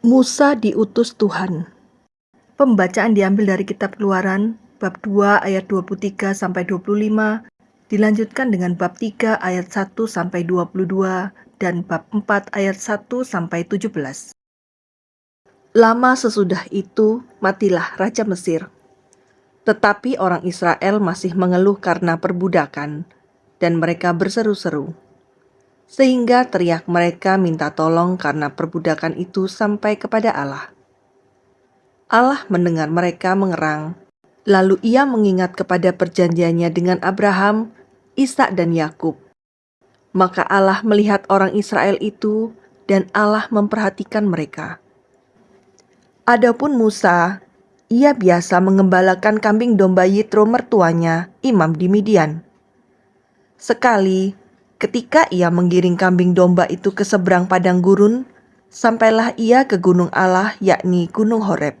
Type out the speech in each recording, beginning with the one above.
Musa diutus Tuhan. Pembacaan diambil dari kitab Keluaran bab 2 ayat 23 sampai 25, dilanjutkan dengan bab 3 ayat 1 sampai 22 dan bab 4 ayat 1 sampai 17. Lama sesudah itu matilah raja Mesir. Tetapi orang Israel masih mengeluh karena perbudakan dan mereka berseru-seru sehingga teriak mereka minta tolong karena perbudakan itu sampai kepada Allah. Allah mendengar mereka mengerang, lalu ia mengingat kepada perjanjiannya dengan Abraham, Ishak dan Yakub. Maka Allah melihat orang Israel itu dan Allah memperhatikan mereka. Adapun Musa, ia biasa mengembalakan kambing domba Yitro mertuanya, imam di Midian. Sekali Ketika ia menggiring kambing domba itu ke seberang padang gurun, sampailah ia ke gunung Allah yakni gunung Horeb.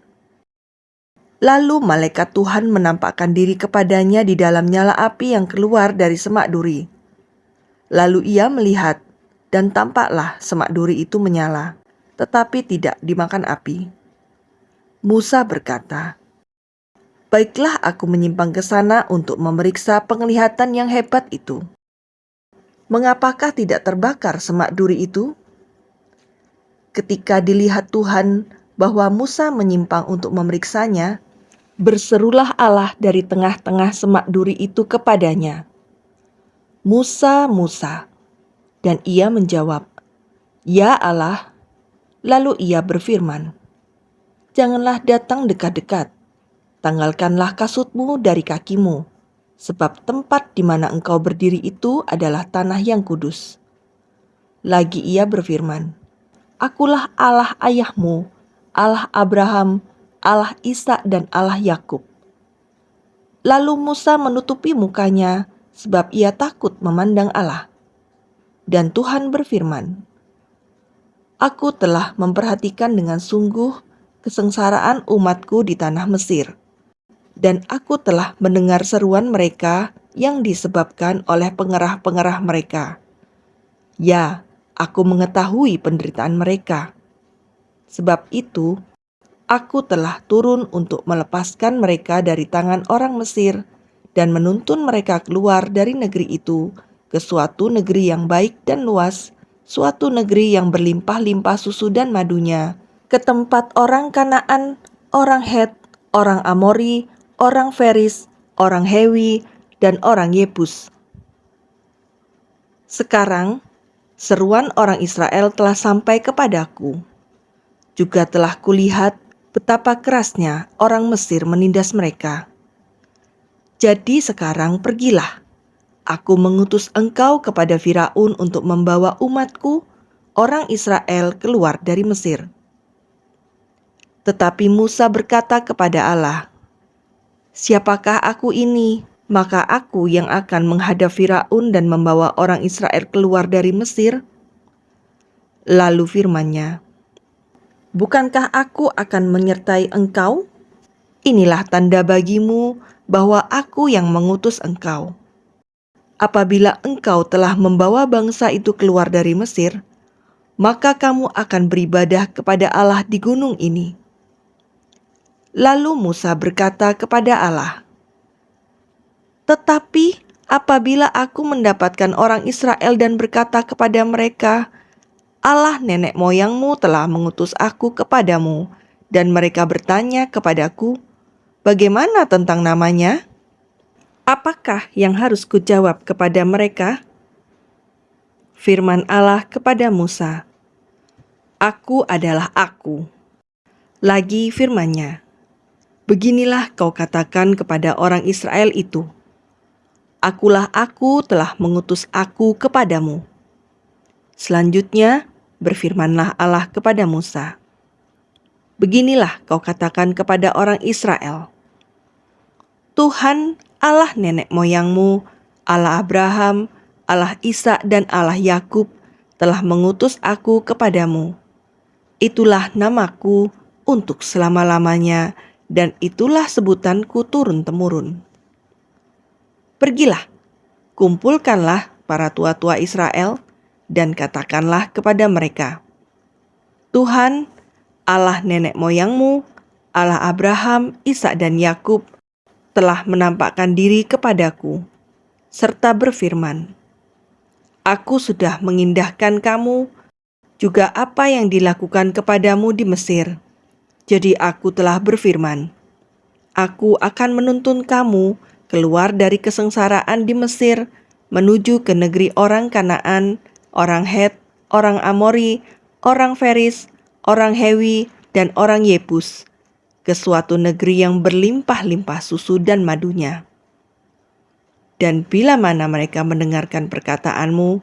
Lalu malaikat Tuhan menampakkan diri kepadanya di dalam nyala api yang keluar dari semak duri. Lalu ia melihat dan tampaklah semak duri itu menyala, tetapi tidak dimakan api. Musa berkata, Baiklah aku menyimpang ke sana untuk memeriksa penglihatan yang hebat itu mengapakah tidak terbakar semak duri itu? Ketika dilihat Tuhan bahwa Musa menyimpang untuk memeriksanya, berserulah Allah dari tengah-tengah semak duri itu kepadanya. Musa, Musa. Dan ia menjawab, Ya Allah. Lalu ia berfirman, Janganlah datang dekat-dekat, tanggalkanlah kasutmu dari kakimu sebab tempat di mana engkau berdiri itu adalah tanah yang kudus. Lagi ia berfirman, Akulah Allah ayahmu, Allah Abraham, Allah Ishak dan Allah Yakub. Lalu Musa menutupi mukanya sebab ia takut memandang Allah. Dan Tuhan berfirman, Aku telah memperhatikan dengan sungguh kesengsaraan umatku di tanah Mesir dan aku telah mendengar seruan mereka yang disebabkan oleh pengerah-pengerah mereka. Ya, aku mengetahui penderitaan mereka. Sebab itu, aku telah turun untuk melepaskan mereka dari tangan orang Mesir dan menuntun mereka keluar dari negeri itu ke suatu negeri yang baik dan luas, suatu negeri yang berlimpah-limpah susu dan madunya, ke tempat orang Kanaan, orang Het, orang Amori, orang Feris, orang Hewi, dan orang Yebus. Sekarang, seruan orang Israel telah sampai kepadaku. Juga telah kulihat betapa kerasnya orang Mesir menindas mereka. Jadi sekarang pergilah, aku mengutus engkau kepada Firaun untuk membawa umatku, orang Israel, keluar dari Mesir. Tetapi Musa berkata kepada Allah, Siapakah aku ini? Maka aku yang akan menghadap Firaun dan membawa orang Israel keluar dari Mesir. Lalu firmannya, Bukankah aku akan menyertai engkau? Inilah tanda bagimu bahwa aku yang mengutus engkau. Apabila engkau telah membawa bangsa itu keluar dari Mesir, maka kamu akan beribadah kepada Allah di gunung ini Lalu Musa berkata kepada Allah, "Tetapi apabila aku mendapatkan orang Israel dan berkata kepada mereka, Allah nenek moyangmu telah mengutus aku kepadamu, dan mereka bertanya kepadaku, Bagaimana tentang namanya? Apakah yang harus kujawab kepada mereka?" Firman Allah kepada Musa, "Aku adalah Aku." Lagi firmannya, Beginilah kau katakan kepada orang Israel itu, Akulah aku telah mengutus aku kepadamu. Selanjutnya berfirmanlah Allah kepada Musa, Beginilah kau katakan kepada orang Israel, Tuhan Allah nenek moyangmu, Allah Abraham, Allah Ishak dan Allah Yakub telah mengutus aku kepadamu. Itulah namaku untuk selama-lamanya dan itulah sebutanku turun-temurun. Pergilah, kumpulkanlah para tua-tua Israel, dan katakanlah kepada mereka, Tuhan, Allah nenek moyangmu, Allah Abraham, Ishak dan Yakub, telah menampakkan diri kepadaku, serta berfirman, Aku sudah mengindahkan kamu, juga apa yang dilakukan kepadamu di Mesir. Jadi aku telah berfirman, Aku akan menuntun kamu keluar dari kesengsaraan di Mesir menuju ke negeri orang Kanaan, orang Het, orang Amori, orang Feris, orang Hewi, dan orang Yebus, ke suatu negeri yang berlimpah-limpah susu dan madunya. Dan bila mana mereka mendengarkan perkataanmu,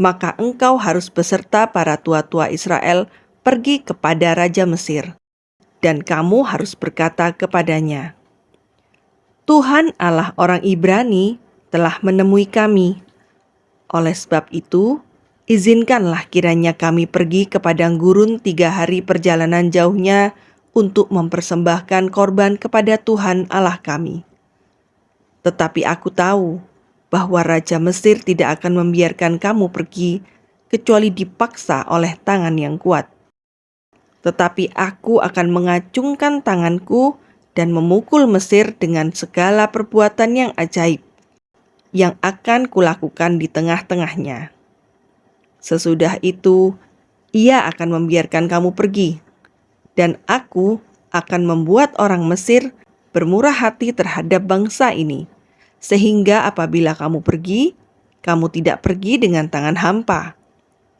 maka engkau harus beserta para tua-tua Israel pergi kepada Raja Mesir dan kamu harus berkata kepadanya, Tuhan Allah orang Ibrani telah menemui kami. Oleh sebab itu, izinkanlah kiranya kami pergi ke padang gurun tiga hari perjalanan jauhnya untuk mempersembahkan korban kepada Tuhan Allah kami. Tetapi aku tahu bahwa Raja Mesir tidak akan membiarkan kamu pergi kecuali dipaksa oleh tangan yang kuat tetapi aku akan mengacungkan tanganku dan memukul Mesir dengan segala perbuatan yang ajaib yang akan kulakukan di tengah-tengahnya. Sesudah itu, ia akan membiarkan kamu pergi, dan aku akan membuat orang Mesir bermurah hati terhadap bangsa ini, sehingga apabila kamu pergi, kamu tidak pergi dengan tangan hampa,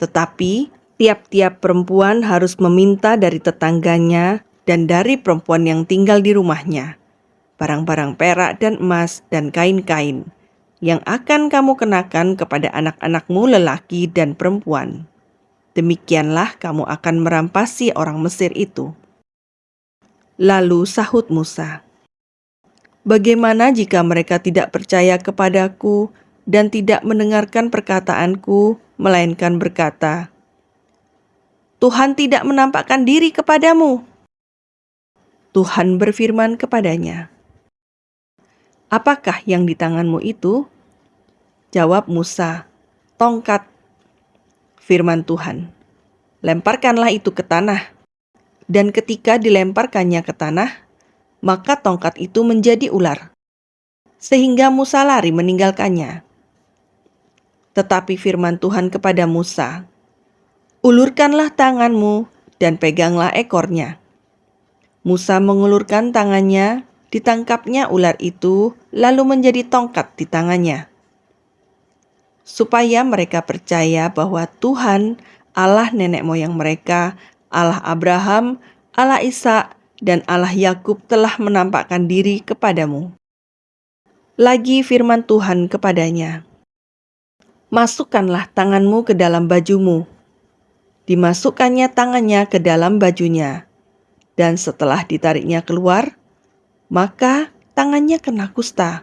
tetapi tiap-tiap perempuan harus meminta dari tetangganya dan dari perempuan yang tinggal di rumahnya barang-barang perak dan emas dan kain-kain yang akan kamu kenakan kepada anak-anakmu lelaki dan perempuan. Demikianlah kamu akan merampasi orang Mesir itu. Lalu sahut Musa, Bagaimana jika mereka tidak percaya kepadaku dan tidak mendengarkan perkataanku, melainkan berkata, Tuhan tidak menampakkan diri kepadamu. Tuhan berfirman kepadanya, Apakah yang di tanganmu itu? Jawab Musa, tongkat. Firman Tuhan, lemparkanlah itu ke tanah. Dan ketika dilemparkannya ke tanah, maka tongkat itu menjadi ular. Sehingga Musa lari meninggalkannya. Tetapi firman Tuhan kepada Musa, Ulurkanlah tanganmu dan peganglah ekornya. Musa mengulurkan tangannya, ditangkapnya ular itu, lalu menjadi tongkat di tangannya. Supaya mereka percaya bahwa Tuhan, Allah nenek moyang mereka, Allah Abraham, Allah Ishak, dan Allah Yakub telah menampakkan diri kepadamu. Lagi firman Tuhan kepadanya, Masukkanlah tanganmu ke dalam bajumu, Dimasukkannya tangannya ke dalam bajunya, dan setelah ditariknya keluar, maka tangannya kena kusta,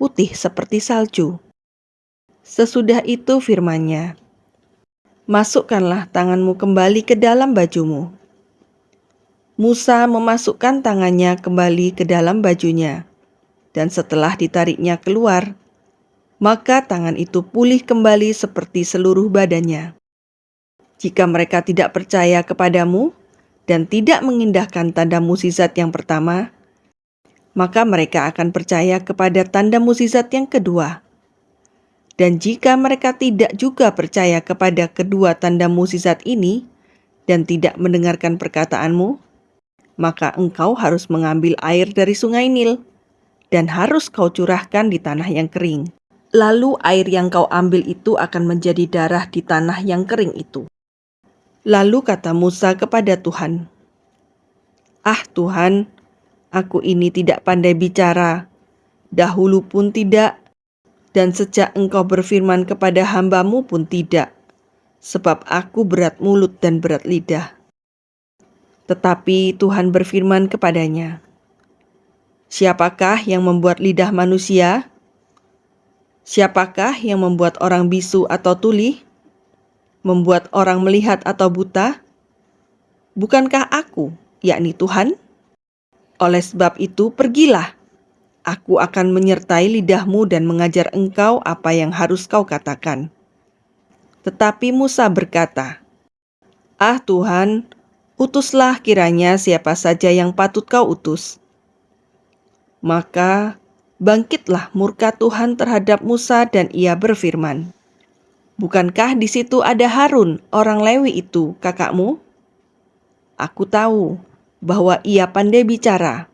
putih seperti salju. Sesudah itu firmannya, Masukkanlah tanganmu kembali ke dalam bajumu. Musa memasukkan tangannya kembali ke dalam bajunya, dan setelah ditariknya keluar, maka tangan itu pulih kembali seperti seluruh badannya. Jika mereka tidak percaya kepadamu dan tidak mengindahkan tanda musizat yang pertama, maka mereka akan percaya kepada tanda musizat yang kedua. Dan jika mereka tidak juga percaya kepada kedua tanda musizat ini dan tidak mendengarkan perkataanmu, maka engkau harus mengambil air dari sungai Nil dan harus kau curahkan di tanah yang kering. Lalu air yang kau ambil itu akan menjadi darah di tanah yang kering itu. Lalu kata Musa kepada Tuhan, "Ah Tuhan, aku ini tidak pandai bicara, dahulu pun tidak, dan sejak engkau berfirman kepada hambamu pun tidak, sebab aku berat mulut dan berat lidah." Tetapi Tuhan berfirman kepadanya, Siapakah yang membuat lidah manusia? Siapakah yang membuat orang bisu atau tuli? Membuat orang melihat atau buta? Bukankah aku, yakni Tuhan? Oleh sebab itu, pergilah. Aku akan menyertai lidahmu dan mengajar engkau apa yang harus kau katakan. Tetapi Musa berkata, Ah Tuhan, Utuslah kiranya siapa saja yang patut kau utus. Maka bangkitlah murka Tuhan terhadap Musa dan ia berfirman, Bukankah di situ ada Harun, orang Lewi itu, kakakmu? Aku tahu bahwa ia pandai bicara.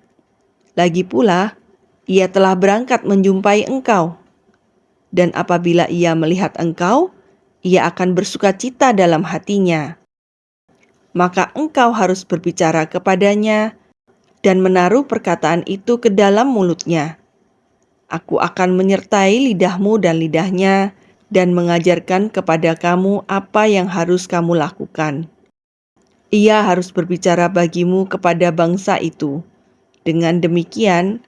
Lagi pula, ia telah berangkat menjumpai engkau. Dan apabila ia melihat engkau, ia akan bersuka cita dalam hatinya. Maka engkau harus berbicara kepadanya dan menaruh perkataan itu ke dalam mulutnya. Aku akan menyertai lidahmu dan lidahnya dan mengajarkan kepada kamu apa yang harus kamu lakukan. Ia harus berbicara bagimu kepada bangsa itu dengan demikian,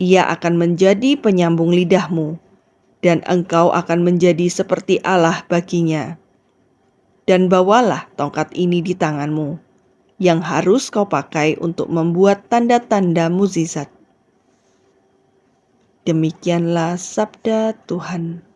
ia akan menjadi penyambung lidahmu, dan engkau akan menjadi seperti Allah baginya. Dan bawalah tongkat ini di tanganmu, yang harus kau pakai untuk membuat tanda-tanda mukjizat. Demikianlah sabda Tuhan.